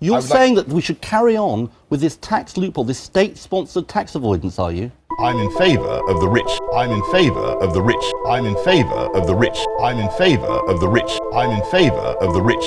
You're saying like... that we should carry on with this tax loophole, this state-sponsored tax avoidance, are you? I'm in favour of the rich. I'm in favour of the rich. I'm in favour of the rich. I'm in favour of the rich. I'm in favour of the rich.